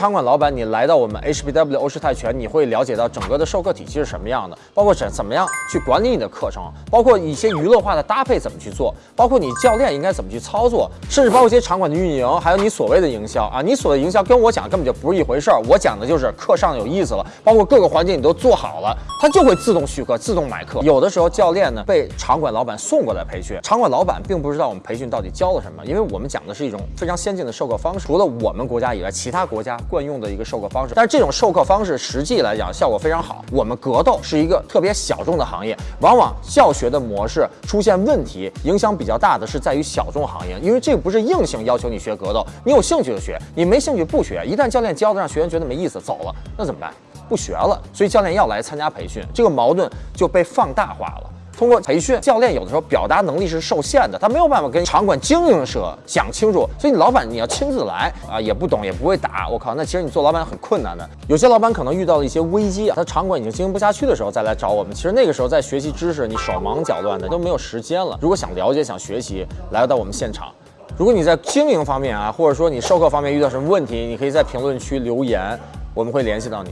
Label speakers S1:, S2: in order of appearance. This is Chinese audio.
S1: 场馆老板，你来到我们 HBW 欧式泰拳，你会了解到整个的授课体系是什么样的，包括怎怎么样去管理你的课程，包括一些娱乐化的搭配怎么去做，包括你教练应该怎么去操作，甚至包括一些场馆的运营，还有你所谓的营销啊，你所谓的营销跟我讲根本就不是一回事儿，我讲的就是课上有意思了，包括各个环节你都做好了，他就会自动续课、自动买课。有的时候教练呢被场馆老板送过来培训，场馆老板并不知道我们培训到底教了什么，因为我们讲的是一种非常先进的授课方式，除了我们国家以外，其他国家惯用的一个授课方式。但是这种授课方式实际来讲效果非常好。我们格斗是一个特别小众的行业，往往教学的模式出现问题，影响比较大的是在于小众行业，因为这个不是硬性要求你学格斗，你有兴趣就学，你没兴趣不学。一旦教练教的让学员觉得没意思走了，那怎么办？不学了。所以教练要来参加培训，这个矛盾就被放大化了。通过培训，教练有的时候表达能力是受限的，他没有办法跟场馆经营者讲清楚。所以你老板你要亲自来啊，也不懂也不会打，我靠，那其实你做老板很困难的。有些老板可能遇到了一些危机啊，他场馆已经经营不下去的时候再来找我们，其实那个时候在学习知识，你手忙脚乱的都没有时间了。如果想了解、想学习，来到我们现场。如果你在经营方面啊，或者说你授课方面遇到什么问题，你可以在评论区留言，我们会联系到你。